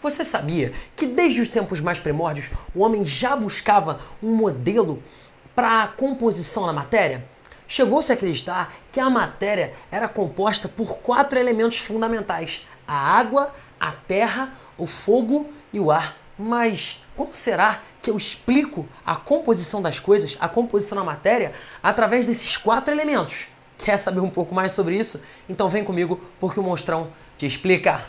Você sabia que desde os tempos mais primórdios o homem já buscava um modelo para a composição da matéria? Chegou-se a acreditar que a matéria era composta por quatro elementos fundamentais: a água, a terra, o fogo e o ar. Mas como será que eu explico a composição das coisas, a composição da matéria, através desses quatro elementos? Quer saber um pouco mais sobre isso? Então vem comigo porque o monstrão te explica.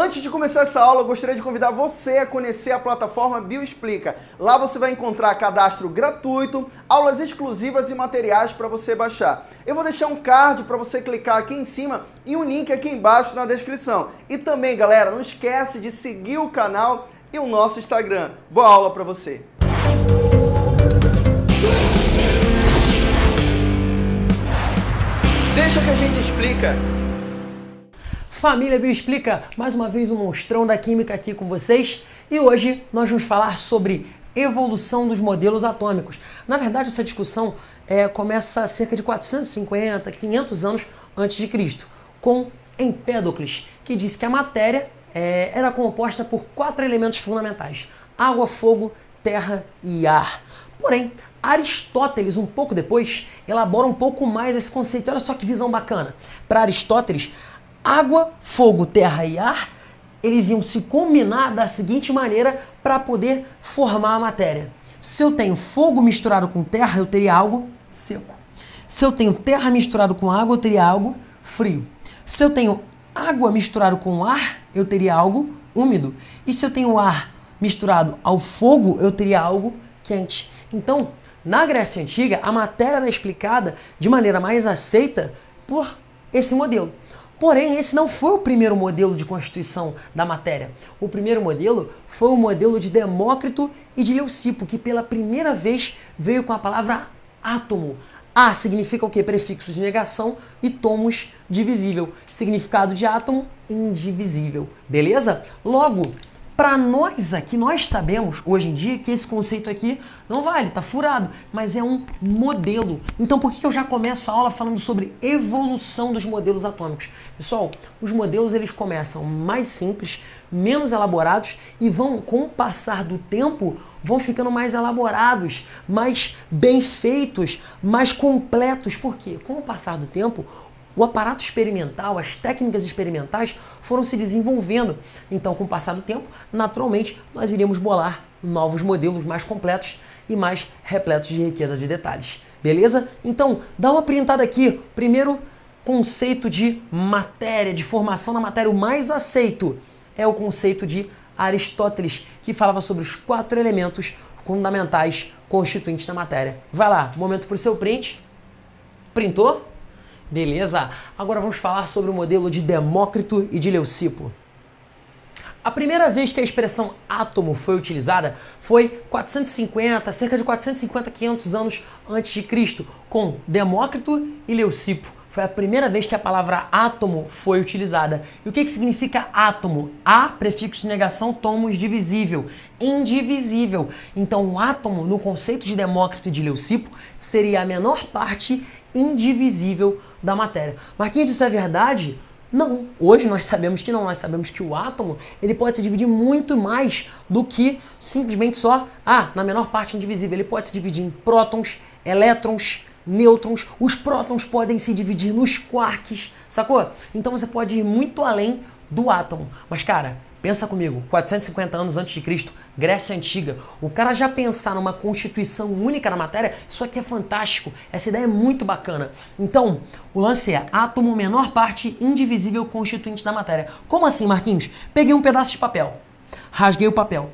Antes de começar essa aula, eu gostaria de convidar você a conhecer a plataforma Bioexplica. Lá você vai encontrar cadastro gratuito, aulas exclusivas e materiais para você baixar. Eu vou deixar um card para você clicar aqui em cima e um link aqui embaixo na descrição. E também, galera, não esquece de seguir o canal e o nosso Instagram. Boa aula para você! Deixa que a gente explica. Família Bioexplica, mais uma vez um monstrão da química aqui com vocês e hoje nós vamos falar sobre evolução dos modelos atômicos. Na verdade, essa discussão é, começa cerca de 450, 500 anos antes de Cristo, com Empédocles, que disse que a matéria é, era composta por quatro elementos fundamentais: água, fogo, terra e ar. Porém, Aristóteles, um pouco depois, elabora um pouco mais esse conceito. Olha só que visão bacana. Para Aristóteles, água, fogo, terra e ar, eles iam se combinar da seguinte maneira para poder formar a matéria. Se eu tenho fogo misturado com terra, eu teria algo seco. Se eu tenho terra misturado com água, eu teria algo frio. Se eu tenho água misturado com ar, eu teria algo úmido. E se eu tenho ar misturado ao fogo, eu teria algo quente. Então, na Grécia Antiga, a matéria era explicada de maneira mais aceita por esse modelo. Porém, esse não foi o primeiro modelo de constituição da matéria. O primeiro modelo foi o modelo de Demócrito e de Leucipo, que pela primeira vez veio com a palavra átomo. A significa o que? Prefixo de negação e tomos divisível. Significado de átomo, indivisível. Beleza? Logo, para nós aqui, nós sabemos hoje em dia que esse conceito aqui não vale, tá furado, mas é um modelo. Então por que eu já começo a aula falando sobre evolução dos modelos atômicos? Pessoal, os modelos eles começam mais simples, menos elaborados e vão, com o passar do tempo, vão ficando mais elaborados, mais bem feitos, mais completos. Por quê? Com o passar do tempo, o aparato experimental, as técnicas experimentais foram se desenvolvendo. Então, com o passar do tempo, naturalmente, nós iríamos bolar novos modelos mais completos e mais repletos de riqueza de detalhes. Beleza? Então, dá uma printada aqui. Primeiro conceito de matéria, de formação da matéria, o mais aceito é o conceito de Aristóteles, que falava sobre os quatro elementos fundamentais constituintes da matéria. Vai lá, momento para o seu print. Printou? Beleza? Agora vamos falar sobre o modelo de Demócrito e de Leucipo. A primeira vez que a expressão átomo foi utilizada foi 450, cerca de 450, 500 anos antes de Cristo, com Demócrito e Leucipo. Foi a primeira vez que a palavra átomo foi utilizada. E o que, que significa átomo? A, prefixo de negação, tomos divisível, indivisível. Então, o átomo, no conceito de Demócrito e de Leucipo, seria a menor parte indivisível da matéria. Marquinhos, isso é verdade? Não. Hoje nós sabemos que não. Nós sabemos que o átomo ele pode se dividir muito mais do que simplesmente só, ah, na menor parte indivisível. Ele pode se dividir em prótons, elétrons, nêutrons. Os prótons podem se dividir nos quarks, sacou? Então você pode ir muito além do átomo. Mas, cara, Pensa comigo, 450 anos antes de Cristo, Grécia Antiga. O cara já pensar numa constituição única na matéria, isso aqui é fantástico. Essa ideia é muito bacana. Então, o lance é átomo menor parte indivisível constituinte da matéria. Como assim, Marquinhos? Peguei um pedaço de papel, rasguei o papel,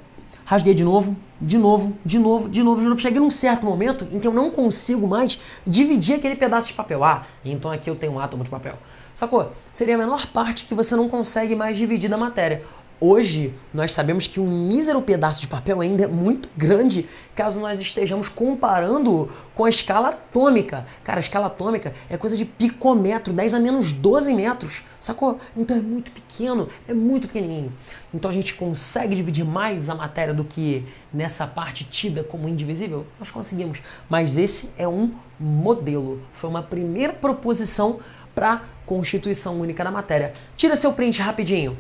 rasguei de novo, de novo, de novo, de novo, de novo. Cheguei num certo momento em que eu não consigo mais dividir aquele pedaço de papel. Ah, então aqui eu tenho um átomo de papel. Sacou? Seria a menor parte que você não consegue mais dividir da matéria. Hoje, nós sabemos que um mísero pedaço de papel ainda é muito grande caso nós estejamos comparando com a escala atômica. Cara, a escala atômica é coisa de picômetro, 10 a menos 12 metros, sacou? Então é muito pequeno, é muito pequenininho. Então a gente consegue dividir mais a matéria do que nessa parte tida como indivisível? Nós conseguimos. Mas esse é um modelo, foi uma primeira proposição para a constituição única da matéria. Tira seu print rapidinho.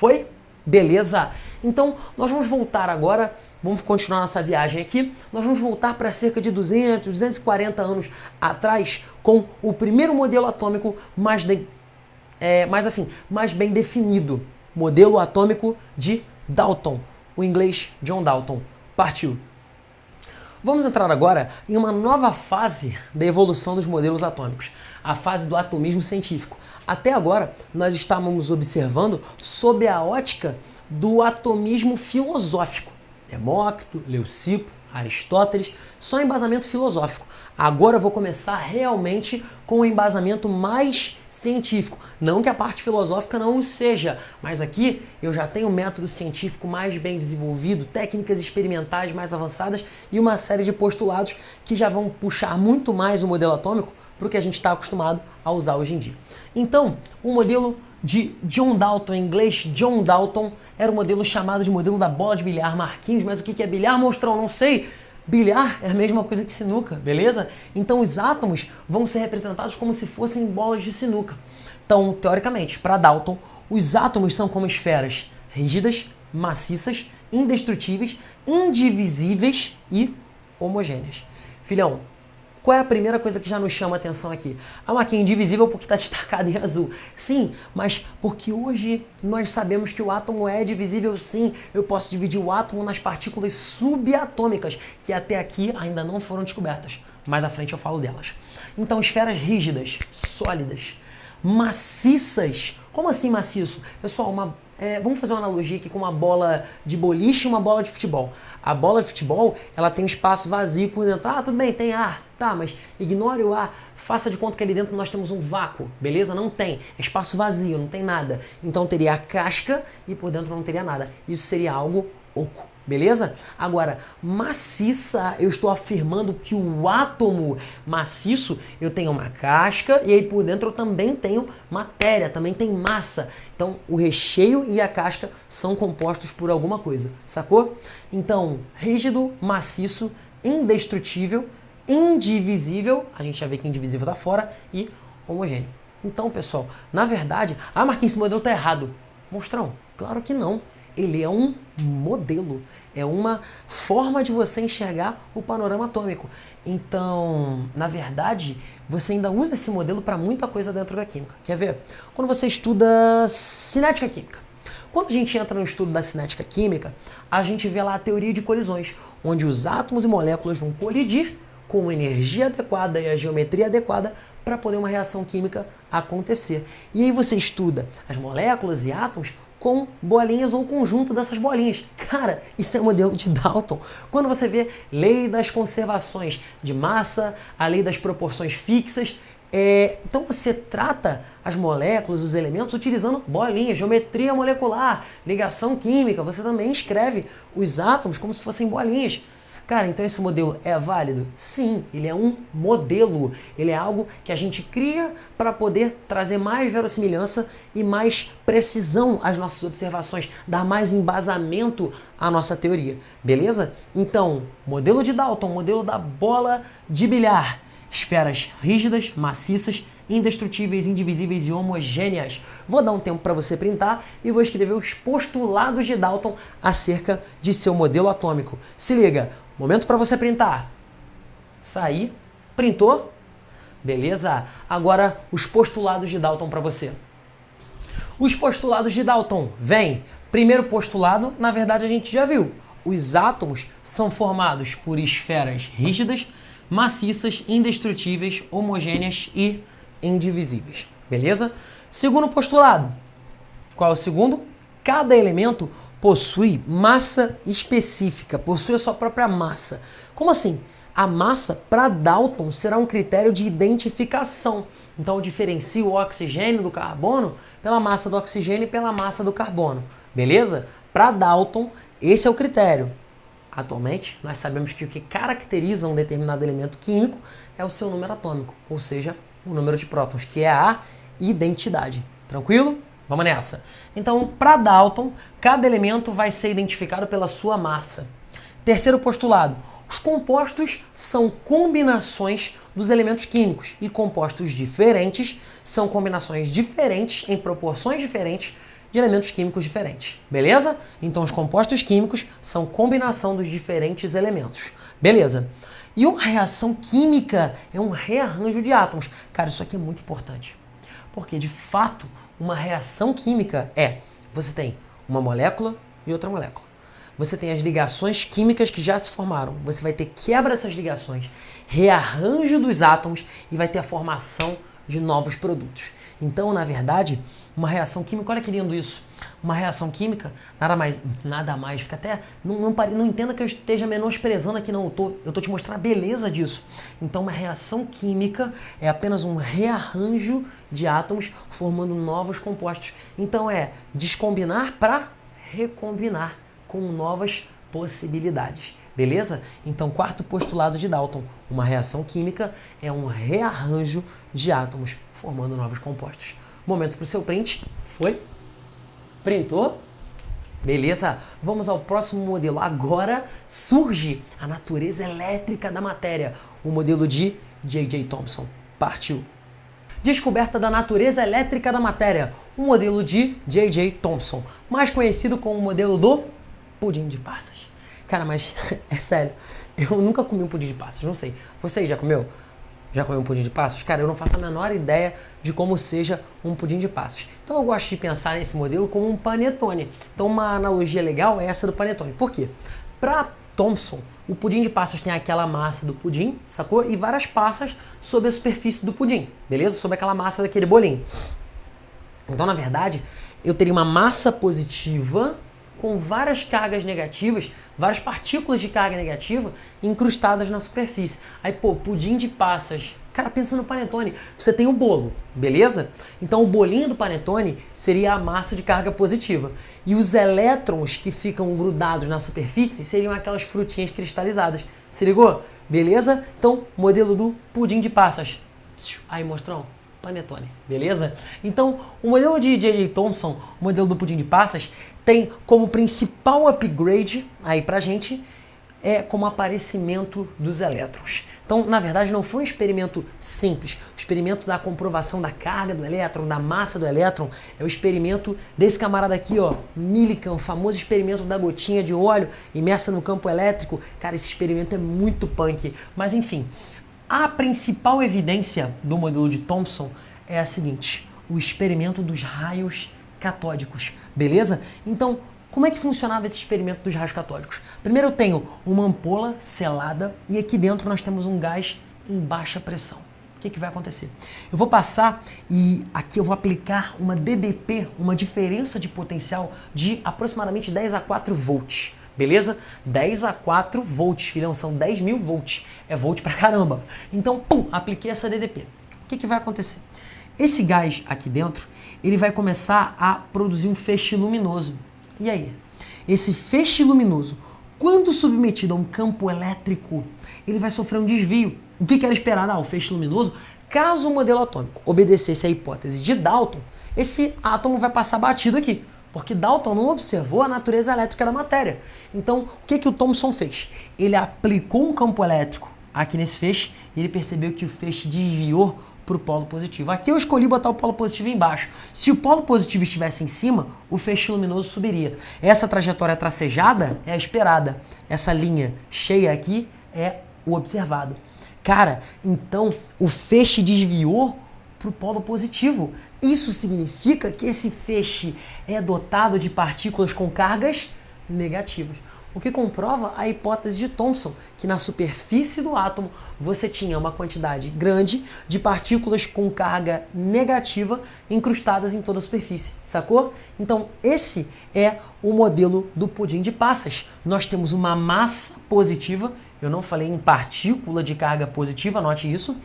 Foi? Beleza? Então, nós vamos voltar agora, vamos continuar nossa viagem aqui. Nós vamos voltar para cerca de 200, 240 anos atrás com o primeiro modelo atômico mais, de, é, mais assim, mais bem definido. Modelo atômico de Dalton, o inglês John Dalton. Partiu! Vamos entrar agora em uma nova fase da evolução dos modelos atômicos, a fase do atomismo científico. Até agora, nós estávamos observando sob a ótica do atomismo filosófico. Demócrito, Leucipo, Aristóteles, só embasamento filosófico. Agora eu vou começar realmente com o embasamento mais científico. Não que a parte filosófica não o seja, mas aqui eu já tenho um método científico mais bem desenvolvido, técnicas experimentais mais avançadas e uma série de postulados que já vão puxar muito mais o modelo atômico para o que a gente está acostumado a usar hoje em dia. Então, o modelo de John Dalton, em inglês John Dalton, era o modelo chamado de modelo da bola de bilhar Marquinhos, mas o que é bilhar, monstrão? Não sei. Bilhar é a mesma coisa que sinuca, beleza? Então os átomos vão ser representados como se fossem bolas de sinuca. Então, teoricamente, para Dalton, os átomos são como esferas rígidas, maciças, indestrutíveis, indivisíveis e homogêneas. Filhão, qual é a primeira coisa que já nos chama a atenção aqui? A marquinha indivisível porque está destacada em azul. Sim, mas porque hoje nós sabemos que o átomo é divisível sim. Eu posso dividir o átomo nas partículas subatômicas, que até aqui ainda não foram descobertas. Mais à frente eu falo delas. Então, esferas rígidas, sólidas, maciças. Como assim maciço? Pessoal, uma é, vamos fazer uma analogia aqui com uma bola de boliche e uma bola de futebol. A bola de futebol, ela tem um espaço vazio por dentro. Ah, tudo bem, tem ar. Tá, mas ignore o ar. Faça de conta que ali dentro nós temos um vácuo, beleza? Não tem. É espaço vazio, não tem nada. Então teria a casca e por dentro não teria nada. Isso seria algo oco. Beleza? Agora, maciça, eu estou afirmando que o átomo maciço, eu tenho uma casca e aí por dentro eu também tenho matéria, também tem massa. Então, o recheio e a casca são compostos por alguma coisa, sacou? Então, rígido, maciço, indestrutível, indivisível, a gente já vê que indivisível tá fora, e homogêneo. Então, pessoal, na verdade, ah, Marquinhos, esse modelo tá errado. Monstrão, claro que não ele é um modelo, é uma forma de você enxergar o panorama atômico. Então, na verdade, você ainda usa esse modelo para muita coisa dentro da química. Quer ver? Quando você estuda cinética química. Quando a gente entra no estudo da cinética química, a gente vê lá a teoria de colisões, onde os átomos e moléculas vão colidir com energia adequada e a geometria adequada para poder uma reação química acontecer. E aí você estuda as moléculas e átomos com bolinhas ou conjunto dessas bolinhas. Cara, isso é o modelo de Dalton. Quando você vê lei das conservações de massa, a lei das proporções fixas, é, então você trata as moléculas, os elementos, utilizando bolinhas, geometria molecular, ligação química. Você também escreve os átomos como se fossem bolinhas. Cara, então esse modelo é válido? Sim, ele é um modelo. Ele é algo que a gente cria para poder trazer mais verossimilhança e mais precisão às nossas observações, dar mais embasamento à nossa teoria, beleza? Então, modelo de Dalton, modelo da bola de bilhar. Esferas rígidas, maciças, indestrutíveis, indivisíveis e homogêneas. Vou dar um tempo para você printar e vou escrever os postulados de Dalton acerca de seu modelo atômico. Se liga, Momento para você printar. Sair, printou? Beleza? Agora os postulados de Dalton para você. Os postulados de Dalton, vem. Primeiro postulado, na verdade a gente já viu. Os átomos são formados por esferas rígidas, maciças, indestrutíveis, homogêneas e indivisíveis. Beleza? Segundo postulado. Qual é o segundo? Cada elemento possui massa específica, possui a sua própria massa. Como assim? A massa, para Dalton, será um critério de identificação. Então, eu diferencio o oxigênio do carbono pela massa do oxigênio e pela massa do carbono. Beleza? Para Dalton, esse é o critério. Atualmente, nós sabemos que o que caracteriza um determinado elemento químico é o seu número atômico, ou seja, o número de prótons, que é a identidade. Tranquilo? Vamos nessa. Então, para Dalton, cada elemento vai ser identificado pela sua massa. Terceiro postulado: os compostos são combinações dos elementos químicos e compostos diferentes são combinações diferentes em proporções diferentes de elementos químicos diferentes, beleza? Então os compostos químicos são combinação dos diferentes elementos, beleza? E uma reação química é um rearranjo de átomos. Cara, isso aqui é muito importante. Porque, de fato, uma reação química é você tem uma molécula e outra molécula. Você tem as ligações químicas que já se formaram. Você vai ter quebra dessas ligações, rearranjo dos átomos e vai ter a formação de novos produtos. Então, na verdade, uma reação química, olha que lindo isso. Uma reação química, nada mais, nada mais, fica até. Não, não, não entenda que eu esteja menosprezando aqui, não. Eu tô, eu tô te mostrando a beleza disso. Então, uma reação química é apenas um rearranjo de átomos formando novos compostos. Então, é descombinar para recombinar com novas possibilidades. Beleza? Então, quarto postulado de Dalton: uma reação química é um rearranjo de átomos formando novos compostos. Momento para o seu print. Foi? Printou? Beleza? Vamos ao próximo modelo. Agora surge a natureza elétrica da matéria. O modelo de J.J. Thomson. Partiu. Descoberta da natureza elétrica da matéria. O modelo de J.J. Thomson. Mais conhecido como o modelo do pudim de passas. Cara, mas é sério. Eu nunca comi um pudim de passas. Não sei. Você já comeu? Já comeu um pudim de passas? Cara, eu não faço a menor ideia de como seja um pudim de passas. Então eu gosto de pensar nesse modelo como um panetone. Então uma analogia legal é essa do panetone. Por quê? Para Thompson, o pudim de passas tem aquela massa do pudim, sacou? E várias passas sobre a superfície do pudim, beleza? Sobre aquela massa daquele bolinho. Então, na verdade, eu teria uma massa positiva com várias cargas negativas, várias partículas de carga negativa incrustadas na superfície. Aí, pô, pudim de passas. Cara, pensa no panetone. Você tem o um bolo, beleza? Então o bolinho do panetone seria a massa de carga positiva. E os elétrons que ficam grudados na superfície seriam aquelas frutinhas cristalizadas. Se ligou? Beleza? Então, modelo do pudim de passas. Aí, mostrão panetone, beleza? Então, o modelo de J.J. Thomson, o modelo do pudim de passas, tem como principal upgrade aí pra gente é como aparecimento dos elétrons. Então, na verdade, não foi um experimento simples. O experimento da comprovação da carga do elétron, da massa do elétron, é o experimento desse camarada aqui, ó, Millikan, o famoso experimento da gotinha de óleo imersa no campo elétrico. Cara, esse experimento é muito punk. Mas, enfim, a principal evidência do modelo de Thomson é a seguinte: o experimento dos raios catódicos, beleza? Então, como é que funcionava esse experimento dos raios catódicos? Primeiro eu tenho uma ampola selada e aqui dentro nós temos um gás em baixa pressão. O que, que vai acontecer? Eu vou passar e aqui eu vou aplicar uma DDP, uma diferença de potencial de aproximadamente 10 a 4 volts beleza? 10 a 4 volts, filhão, são 10 mil volts. É volt pra caramba. Então, pum, apliquei essa DDP. O que, que vai acontecer? Esse gás aqui dentro, ele vai começar a produzir um feixe luminoso. E aí? Esse feixe luminoso, quando submetido a um campo elétrico, ele vai sofrer um desvio. O que, era esperado? Ah, o feixe luminoso, caso o modelo atômico obedecesse à hipótese de Dalton, esse átomo vai passar batido aqui. Porque Dalton não observou a natureza elétrica da matéria. Então, o que, que o Thomson fez? Ele aplicou um campo elétrico aqui nesse feixe e ele percebeu que o feixe desviou para o polo positivo. Aqui eu escolhi botar o polo positivo embaixo. Se o polo positivo estivesse em cima, o feixe luminoso subiria. Essa trajetória tracejada é a esperada. Essa linha cheia aqui é o observado. Cara, então o feixe desviou para o polo positivo. Isso significa que esse feixe é dotado de partículas com cargas negativas. O que comprova a hipótese de Thomson, que na superfície do átomo você tinha uma quantidade grande de partículas com carga negativa incrustadas em toda a superfície, sacou? Então, esse é o modelo do pudim de passas. Nós temos uma massa positiva, eu não falei em partícula de carga positiva, note isso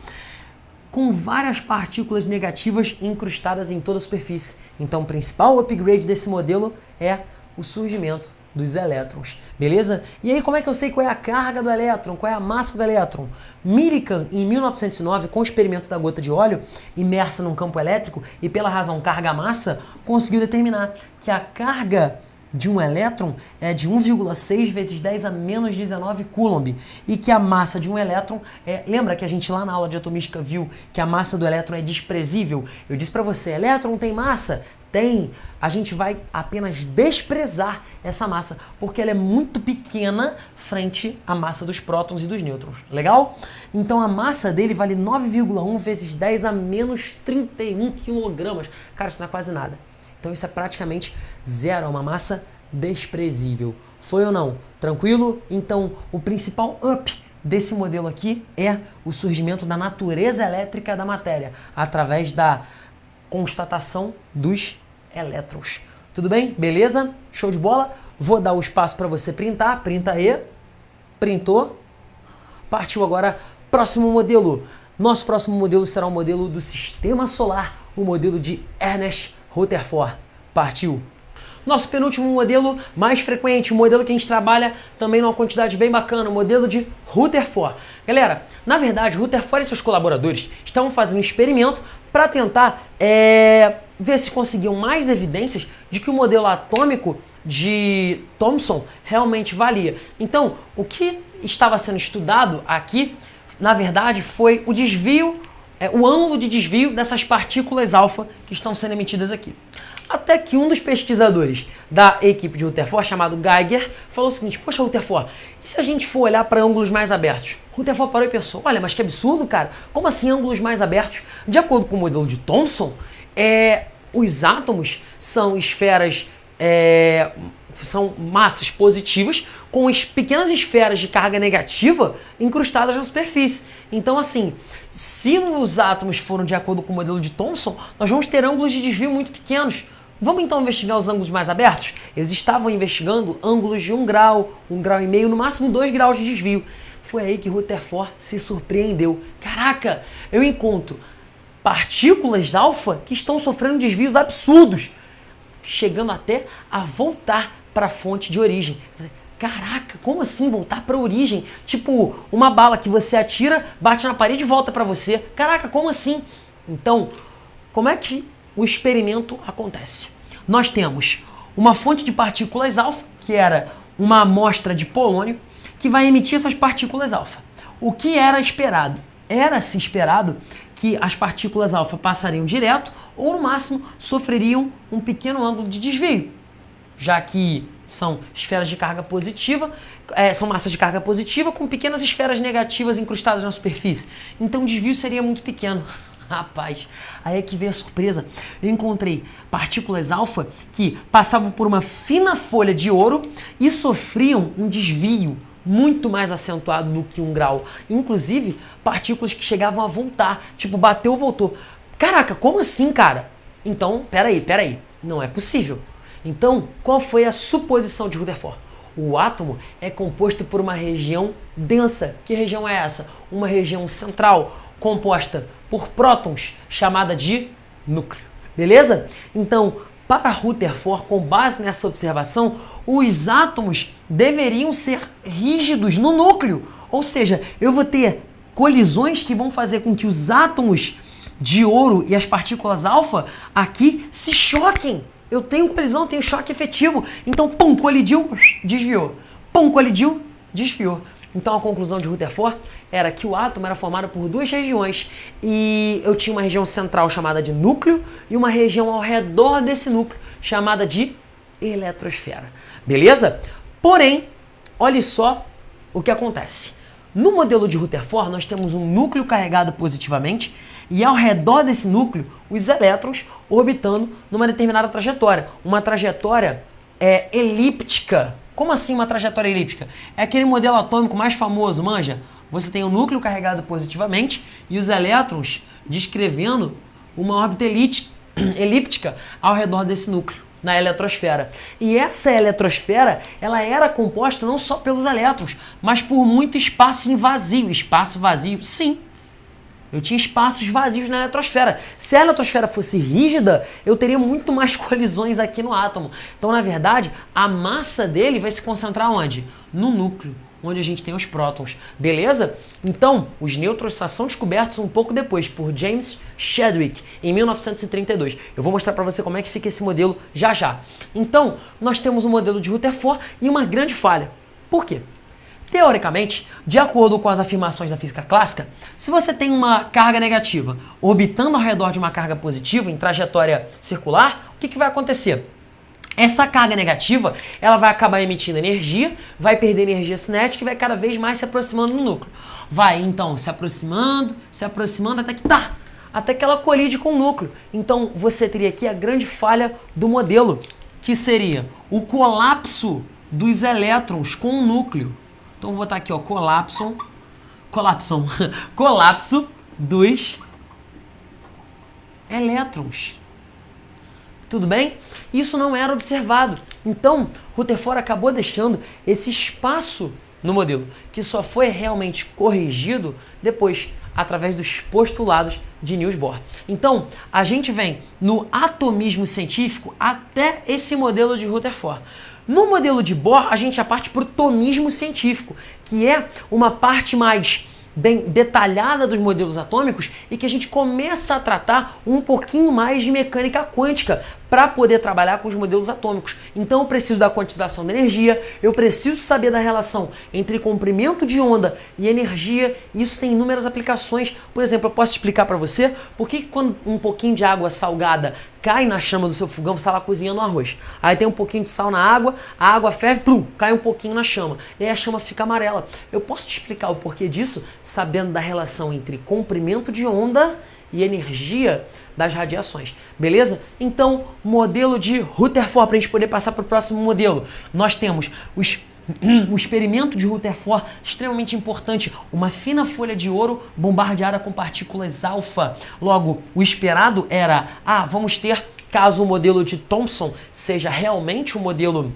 com várias partículas negativas incrustadas em toda a superfície. Então, o principal upgrade desse modelo é o surgimento dos elétrons, beleza? E aí, como é que eu sei qual é a carga do elétron, qual é a massa do elétron? Millikan, em 1909, com o experimento da gota de óleo imersa num campo elétrico e pela razão carga-massa, conseguiu determinar que a carga de um elétron é de 1,6 vezes 10 a menos 19 coulomb e que a massa de um elétron é, lembra que a gente lá na aula de atomística viu que a massa do elétron é desprezível? Eu disse para você, elétron tem massa? Tem, a gente vai apenas desprezar essa massa, porque ela é muito pequena frente à massa dos prótons e dos nêutrons. Legal? Então a massa dele vale 9,1 vezes 10 a menos 31 quilogramas. Cara, isso não é quase nada. Então isso é praticamente zero, é uma massa desprezível. Foi ou não? Tranquilo? Então o principal up desse modelo aqui é o surgimento da natureza elétrica da matéria, através da constatação dos elétrons. Tudo bem? Beleza? Show de bola? Vou dar o espaço para você printar. Printa aí. Printou. Partiu agora. Próximo modelo. Nosso próximo modelo será o modelo do Sistema Solar, o modelo de Ernest Rutherford. Partiu. Nosso penúltimo modelo mais frequente, o modelo que a gente trabalha também numa quantidade bem bacana, o modelo de Rutherford. Galera, na verdade, Rutherford e seus colaboradores estavam fazendo um experimento para tentar é, ver se conseguiam mais evidências de que o modelo atômico de Thomson realmente valia. Então, o que estava sendo estudado aqui, na verdade, foi o desvio, é, o ângulo de desvio dessas partículas alfa que estão sendo emitidas aqui. Até que um dos pesquisadores da equipe de Rutherford, chamado Geiger, falou o seguinte: Poxa, Rutherford, e se a gente for olhar para ângulos mais abertos? Rutherford parou e pensou: Olha, mas que absurdo, cara. Como assim ângulos mais abertos? De acordo com o modelo de Thomson, é, os átomos são esferas. É, são massas positivas com as pequenas esferas de carga negativa incrustadas na superfície. Então, assim, se os átomos foram de acordo com o modelo de Thomson, nós vamos ter ângulos de desvio muito pequenos. Vamos então investigar os ângulos mais abertos? Eles estavam investigando ângulos de 1 grau, 1 grau e meio, no máximo 2 graus de desvio. Foi aí que Rutherford se surpreendeu. Caraca, eu encontro partículas alfa que estão sofrendo desvios absurdos, chegando até a voltar para a fonte de origem. Caraca, como assim voltar para a origem? Tipo, uma bala que você atira, bate na parede e volta para você. Caraca, como assim? Então, como é que o experimento acontece. Nós temos uma fonte de partículas alfa, que era uma amostra de polônio, que vai emitir essas partículas alfa. O que era esperado? Era-se esperado que as partículas alfa passariam direto ou, no máximo, sofreriam um pequeno ângulo de desvio, já que são esferas de carga positiva, é, são massas de carga positiva com pequenas esferas negativas incrustadas na superfície. Então o desvio seria muito pequeno. Rapaz, aí é que veio a surpresa. Eu encontrei partículas alfa que passavam por uma fina folha de ouro e sofriam um desvio muito mais acentuado do que um grau. Inclusive, partículas que chegavam a voltar, tipo, bateu, voltou. Caraca, como assim, cara? Então, peraí, peraí, não é possível. Então, qual foi a suposição de Rutherford? O átomo é composto por uma região densa. Que região é essa? Uma região central, composta por prótons, chamada de núcleo. Beleza? Então, para Rutherford, com base nessa observação, os átomos deveriam ser rígidos no núcleo. Ou seja, eu vou ter colisões que vão fazer com que os átomos de ouro e as partículas alfa aqui se choquem. Eu tenho colisão, tenho choque efetivo. Então, pum, colidiu, desviou. Pum, colidiu, desviou. Então a conclusão de Rutherford era que o átomo era formado por duas regiões e eu tinha uma região central chamada de núcleo e uma região ao redor desse núcleo chamada de eletrosfera. Beleza? Porém, olhe só o que acontece. No modelo de Rutherford, nós temos um núcleo carregado positivamente e ao redor desse núcleo, os elétrons orbitando numa determinada trajetória. Uma trajetória é, elíptica, como assim uma trajetória elíptica? É aquele modelo atômico mais famoso, manja? Você tem o núcleo carregado positivamente e os elétrons descrevendo uma órbita elíptica ao redor desse núcleo na eletrosfera. E essa eletrosfera, ela era composta não só pelos elétrons, mas por muito espaço em vazio. Espaço vazio, sim. Eu tinha espaços vazios na eletrosfera. Se a eletrosfera fosse rígida, eu teria muito mais colisões aqui no átomo. Então, na verdade, a massa dele vai se concentrar onde? No núcleo, onde a gente tem os prótons. Beleza? Então, os nêutrons só são descobertos um pouco depois por James Chadwick, em 1932. Eu vou mostrar para você como é que fica esse modelo já já. Então, nós temos um modelo de Rutherford e uma grande falha. Por quê? Teoricamente, de acordo com as afirmações da física clássica, se você tem uma carga negativa orbitando ao redor de uma carga positiva em trajetória circular, o que, que vai acontecer? Essa carga negativa, ela vai acabar emitindo energia, vai perder energia cinética e vai cada vez mais se aproximando do núcleo. Vai, então, se aproximando, se aproximando até que tá, até que ela colide com o núcleo. Então, você teria aqui a grande falha do modelo, que seria o colapso dos elétrons com o núcleo. Então, vou botar aqui, ó, colapso, colapso, colapso dos elétrons. Tudo bem? Isso não era observado. Então, Rutherford acabou deixando esse espaço no modelo, que só foi realmente corrigido depois, através dos postulados de Niels Bohr. Então, a gente vem no atomismo científico até esse modelo de Rutherford. No modelo de Bohr, a gente já parte para o tomismo científico, que é uma parte mais bem detalhada dos modelos atômicos e que a gente começa a tratar um pouquinho mais de mecânica quântica para poder trabalhar com os modelos atômicos. Então eu preciso da quantização da energia, eu preciso saber da relação entre comprimento de onda e energia, e isso tem inúmeras aplicações. Por exemplo, eu posso explicar para você por que quando um pouquinho de água salgada cai na chama do seu fogão, você está lá cozinhando arroz. Aí tem um pouquinho de sal na água, a água ferve, plum, cai um pouquinho na chama. E aí a chama fica amarela. Eu posso te explicar o porquê disso sabendo da relação entre comprimento de onda e energia das radiações, beleza? Então, modelo de Rutherford, para a gente poder passar para o próximo modelo, nós temos os o experimento de Rutherford, extremamente importante, uma fina folha de ouro bombardeada com partículas alfa. Logo, o esperado era, ah, vamos ter, caso o modelo de Thomson seja realmente o modelo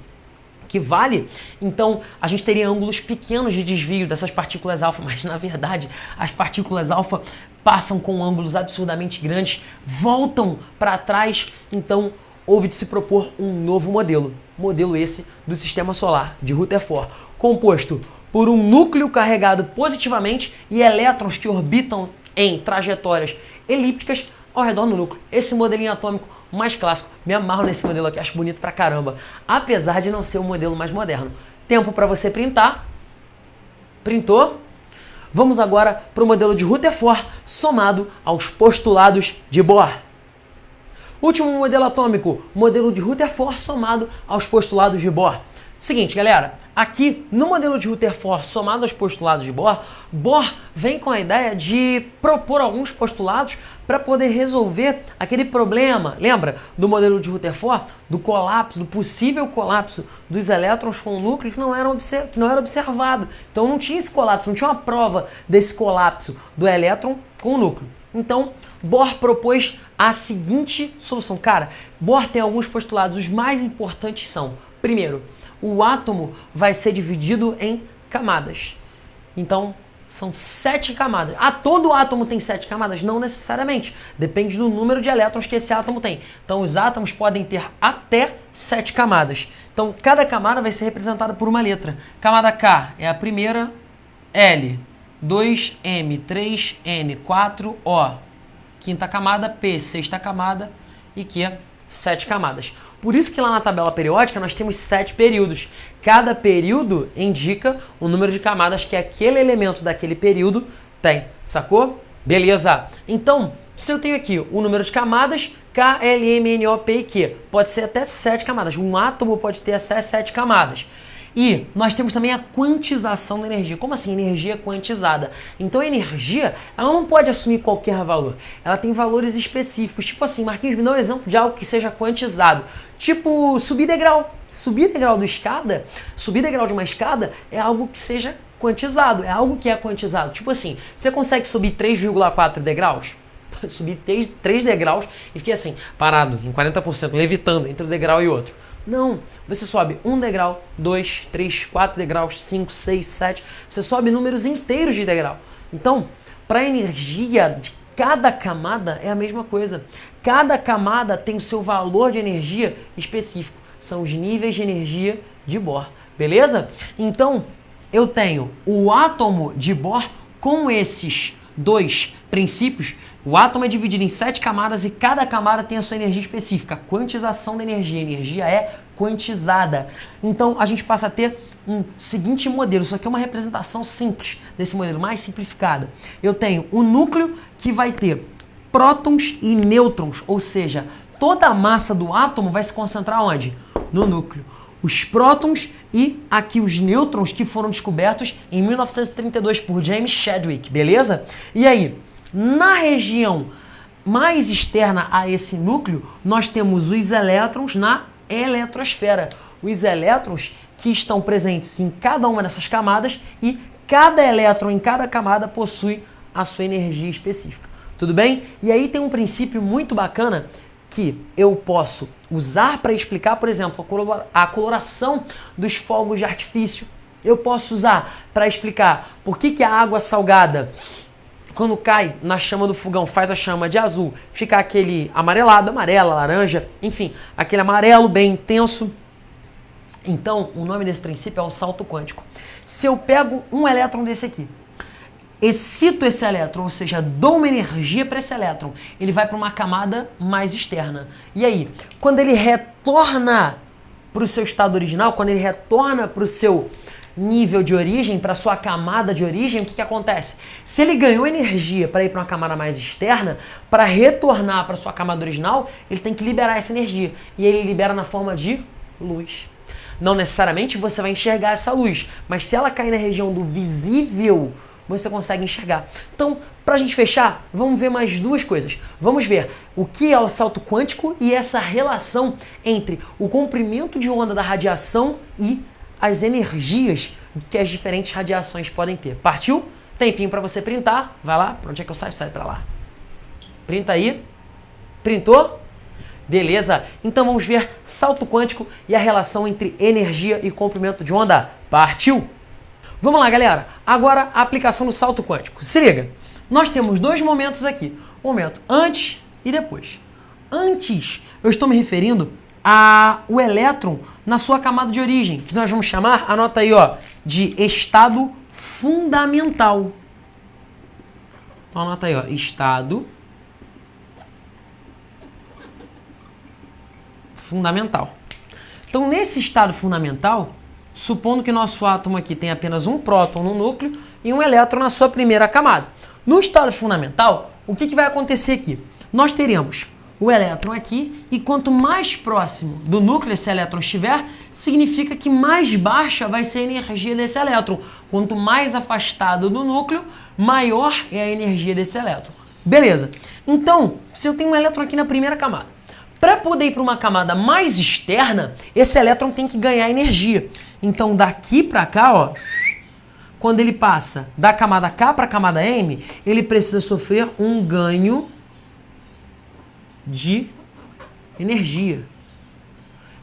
que vale, então a gente teria ângulos pequenos de desvio dessas partículas alfa, mas na verdade as partículas alfa passam com ângulos absurdamente grandes, voltam para trás, então houve de se propor um novo modelo, modelo esse do sistema solar de Rutherford, composto por um núcleo carregado positivamente e elétrons que orbitam em trajetórias elípticas ao redor do núcleo. Esse modelinho atômico mais clássico. Me amarro nesse modelo aqui, acho bonito pra caramba. Apesar de não ser o modelo mais moderno. Tempo para você printar. Printou. Vamos agora para o modelo de Rutherford somado aos postulados de Bohr. Último modelo atômico, modelo de Rutherford somado aos postulados de Bohr. Seguinte, galera, aqui no modelo de Rutherford somado aos postulados de Bohr, Bohr vem com a ideia de propor alguns postulados para poder resolver aquele problema, lembra do modelo de Rutherford, do colapso, do possível colapso dos elétrons com o núcleo que não, era que não era observado. Então não tinha esse colapso, não tinha uma prova desse colapso do elétron com o núcleo. Então, Bohr propôs a seguinte solução. Cara, Bohr tem alguns postulados, os mais importantes são, primeiro, o átomo vai ser dividido em camadas. Então, são sete camadas. Ah, todo átomo tem sete camadas? Não necessariamente. Depende do número de elétrons que esse átomo tem. Então, os átomos podem ter até sete camadas. Então, cada camada vai ser representada por uma letra. Camada K é a primeira, L, 2M, 3N, 4O. Quinta camada, P, sexta camada e Q, sete camadas. Por isso que lá na tabela periódica nós temos sete períodos. Cada período indica o número de camadas que aquele elemento daquele período tem, sacou? Beleza. Então, se eu tenho aqui o número de camadas, K, L, M, N, O, P e Q, pode ser até sete camadas. Um átomo pode ter até sete camadas. E nós temos também a quantização da energia. Como assim energia quantizada? Então a energia, ela não pode assumir qualquer valor. Ela tem valores específicos. Tipo assim, Marquinhos, me dá um exemplo de algo que seja quantizado. Tipo subir degrau. Subir degrau do escada, subir degrau de uma escada é algo que seja quantizado, é algo que é quantizado. Tipo assim, você consegue subir 3,4 degraus? subir 3, 3 degraus e fiquei assim, parado em 40%, levitando entre um degrau e outro. Não, você sobe um degrau, dois, três, quatro degraus, cinco, seis, sete. Você sobe números inteiros de degrau. Então, para a energia de cada camada é a mesma coisa. Cada camada tem o seu valor de energia específico. São os níveis de energia de Bohr, beleza? Então, eu tenho o átomo de Bohr com esses dois princípios o átomo é dividido em sete camadas e cada camada tem a sua energia específica. Quantização da energia. A energia é quantizada. Então a gente passa a ter um seguinte modelo. Isso aqui é uma representação simples desse modelo, mais simplificada. Eu tenho um núcleo que vai ter prótons e nêutrons, ou seja, toda a massa do átomo vai se concentrar onde? No núcleo. Os prótons e aqui os nêutrons que foram descobertos em 1932 por James Chadwick, beleza? E aí, na região mais externa a esse núcleo, nós temos os elétrons na eletrosfera. Os elétrons que estão presentes em cada uma dessas camadas e cada elétron em cada camada possui a sua energia específica. Tudo bem? E aí tem um princípio muito bacana que eu posso usar para explicar, por exemplo, a coloração dos fogos de artifício. Eu posso usar para explicar por que, que a água salgada, quando cai na chama do fogão, faz a chama de azul, fica aquele amarelado, amarela, laranja, enfim, aquele amarelo bem intenso. Então, o nome desse princípio é o salto quântico. Se eu pego um elétron desse aqui, excito esse elétron, ou seja, dou uma energia para esse elétron, ele vai para uma camada mais externa. E aí, quando ele retorna para o seu estado original, quando ele retorna para o seu nível de origem, para sua camada de origem, o que, que acontece? Se ele ganhou energia para ir para uma camada mais externa, para retornar para sua camada original, ele tem que liberar essa energia. E ele libera na forma de luz. Não necessariamente você vai enxergar essa luz, mas se ela cair na região do visível, você consegue enxergar. Então, para a gente fechar, vamos ver mais duas coisas. Vamos ver o que é o salto quântico e essa relação entre o comprimento de onda da radiação e as energias que as diferentes radiações podem ter. Partiu? Tempinho para você printar. Vai lá. Para onde é que eu saio? Sai para lá. Printa aí. Printou? Beleza? Então vamos ver salto quântico e a relação entre energia e comprimento de onda. Partiu? Vamos lá, galera. Agora a aplicação do salto quântico. Se liga. Nós temos dois momentos aqui. O momento antes e depois. Antes, eu estou me referindo ao elétron na sua camada de origem, que nós vamos chamar, anota aí, ó, de estado fundamental. Então anota aí, ó, estado fundamental. Então, nesse estado fundamental, supondo que nosso átomo aqui tem apenas um próton no núcleo e um elétron na sua primeira camada. No estado fundamental, o que, que vai acontecer aqui? Nós teremos o elétron aqui e quanto mais próximo do núcleo esse elétron estiver, significa que mais baixa vai ser a energia desse elétron. Quanto mais afastado do núcleo, maior é a energia desse elétron. Beleza. Então, se eu tenho um elétron aqui na primeira camada, para poder ir para uma camada mais externa, esse elétron tem que ganhar energia. Então daqui para cá, ó, quando ele passa da camada K para a camada M, ele precisa sofrer um ganho de energia.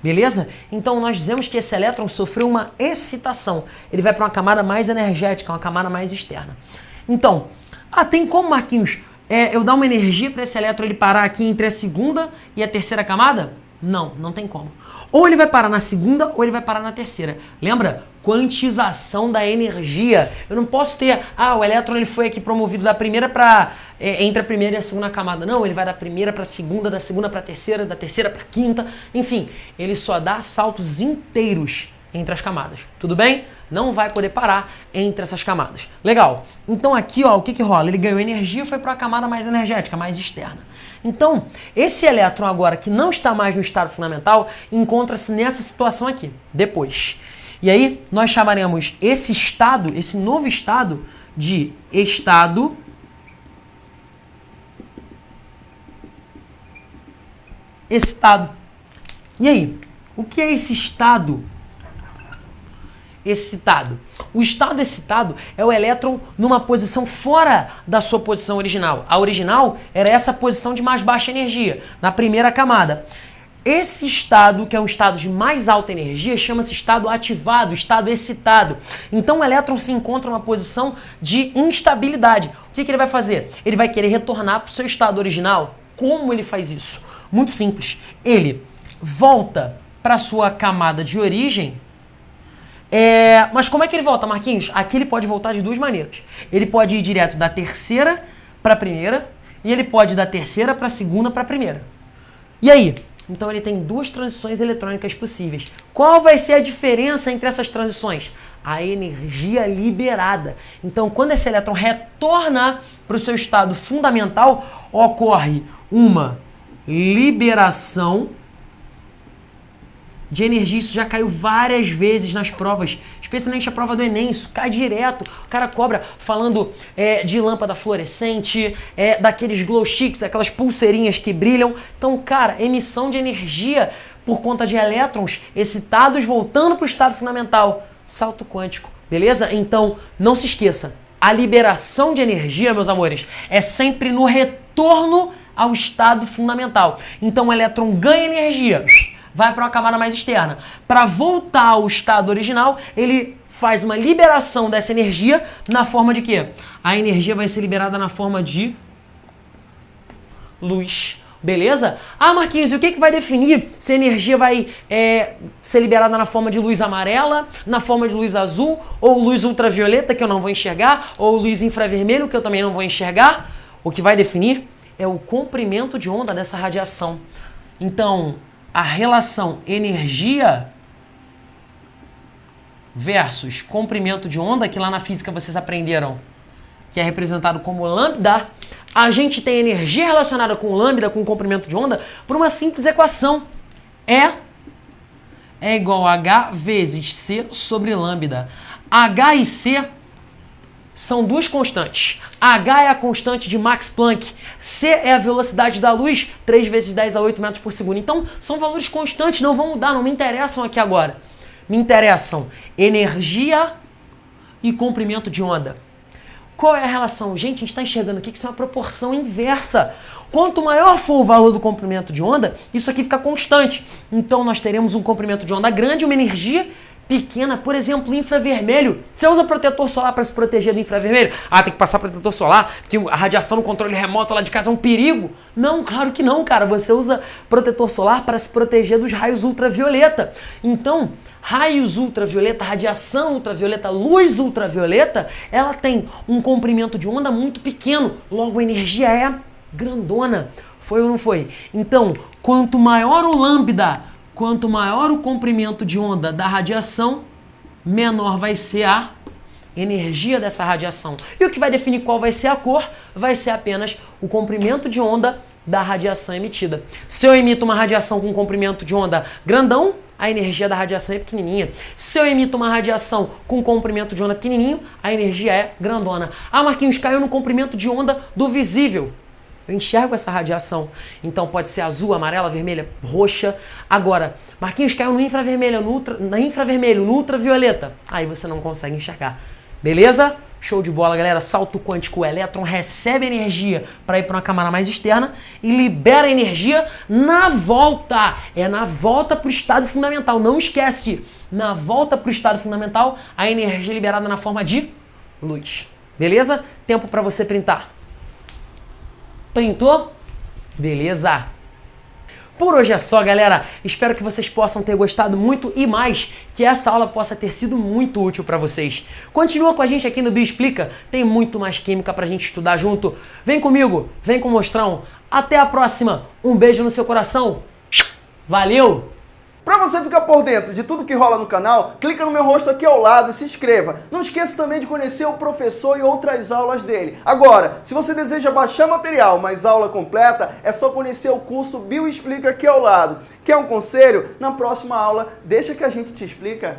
Beleza? Então nós dizemos que esse elétron sofreu uma excitação. Ele vai para uma camada mais energética, uma camada mais externa. Então, ah, tem como, Marquinhos, é, eu dar uma energia para esse elétron ele parar aqui entre a segunda e a terceira camada? Não, não tem como. Ou ele vai parar na segunda ou ele vai parar na terceira. Lembra? Quantização da energia. Eu não posso ter, ah, o elétron ele foi aqui promovido da primeira para é, entre a primeira e a segunda camada. Não, ele vai da primeira para a segunda, da segunda para a terceira, da terceira para a quinta. Enfim, ele só dá saltos inteiros entre as camadas. Tudo bem? Não vai poder parar entre essas camadas. Legal. Então aqui, ó, o que que rola? Ele ganhou energia foi para uma camada mais energética, mais externa. Então, esse elétron agora que não está mais no estado fundamental, encontra-se nessa situação aqui, depois. E aí, nós chamaremos esse estado, esse novo estado, de estado excitado. E aí, o que é esse estado excitado. O estado excitado é o elétron numa posição fora da sua posição original. A original era essa posição de mais baixa energia, na primeira camada. Esse estado, que é um estado de mais alta energia, chama-se estado ativado, estado excitado. Então o elétron se encontra numa posição de instabilidade. O que, que ele vai fazer? Ele vai querer retornar para o seu estado original. Como ele faz isso? Muito simples. Ele volta para sua camada de origem, é, mas como é que ele volta, Marquinhos? Aqui ele pode voltar de duas maneiras. Ele pode ir direto da terceira para a primeira e ele pode ir da terceira para a segunda para a primeira. E aí? Então ele tem duas transições eletrônicas possíveis. Qual vai ser a diferença entre essas transições? A energia liberada. Então, quando esse elétron retorna para o seu estado fundamental, ocorre uma liberação de energia. Isso já caiu várias vezes nas provas, especialmente a prova do Enem. Isso cai direto. O cara cobra falando é, de lâmpada fluorescente, é, daqueles glow sticks, aquelas pulseirinhas que brilham. Então, cara, emissão de energia por conta de elétrons excitados voltando para o estado fundamental. Salto quântico, beleza? Então, não se esqueça. A liberação de energia, meus amores, é sempre no retorno ao estado fundamental. Então o elétron ganha energia vai para uma camada mais externa. Para voltar ao estado original, ele faz uma liberação dessa energia na forma de quê? A energia vai ser liberada na forma de luz. Beleza? Ah, Marquinhos, e o que, que vai definir se a energia vai é, ser liberada na forma de luz amarela, na forma de luz azul, ou luz ultravioleta, que eu não vou enxergar, ou luz infravermelho, que eu também não vou enxergar? O que vai definir é o comprimento de onda dessa radiação. Então, a relação energia versus comprimento de onda, que lá na física vocês aprenderam, que é representado como lambda, a gente tem energia relacionada com lambda, com comprimento de onda, por uma simples equação. E é igual a H vezes C sobre lambda. H e C são duas constantes. H é a constante de Max Planck, C é a velocidade da luz, 3 vezes 10 a 8 metros por segundo. Então, são valores constantes, não vão mudar, não me interessam aqui agora. Me interessam energia e comprimento de onda. Qual é a relação? Gente, a gente está enxergando aqui que isso é uma proporção inversa. Quanto maior for o valor do comprimento de onda, isso aqui fica constante. Então, nós teremos um comprimento de onda grande, uma energia pequena, por exemplo, infravermelho. Você usa protetor solar para se proteger do infravermelho? Ah, tem que passar protetor solar, porque a radiação no controle remoto lá de casa é um perigo. Não, claro que não, cara. Você usa protetor solar para se proteger dos raios ultravioleta. Então, raios ultravioleta, radiação ultravioleta, luz ultravioleta, ela tem um comprimento de onda muito pequeno, logo a energia é grandona. Foi ou não foi? Então, quanto maior o lambda Quanto maior o comprimento de onda da radiação, menor vai ser a energia dessa radiação. E o que vai definir qual vai ser a cor vai ser apenas o comprimento de onda da radiação emitida. Se eu emito uma radiação com comprimento de onda grandão, a energia da radiação é pequenininha. Se eu emito uma radiação com comprimento de onda pequenininho, a energia é grandona. Ah, Marquinhos, caiu no comprimento de onda do visível. Eu enxergo essa radiação. Então pode ser azul, amarela, vermelha, roxa. Agora, Marquinhos caiu no infravermelho, no ultra, na infravermelho, no ultravioleta. Aí você não consegue enxergar. Beleza? Show de bola, galera. Salto quântico. O elétron recebe energia para ir para uma camada mais externa e libera energia na volta. É na volta para o estado fundamental. Não esquece. Na volta para o estado fundamental, a energia é liberada na forma de luz. Beleza? Tempo para você printar. Printou? Beleza! Por hoje é só, galera. Espero que vocês possam ter gostado muito e mais, que essa aula possa ter sido muito útil para vocês. Continua com a gente aqui no Bio Explica, tem muito mais química pra gente estudar junto. Vem comigo, vem com o Mostrão. Até a próxima. Um beijo no seu coração. Valeu! Para você ficar por dentro de tudo que rola no canal, clica no meu rosto aqui ao lado e se inscreva. Não esqueça também de conhecer o professor e outras aulas dele. Agora, se você deseja baixar material, mas aula completa, é só conhecer o curso Bio Explica aqui ao lado. Quer um conselho? Na próxima aula, deixa que a gente te explica.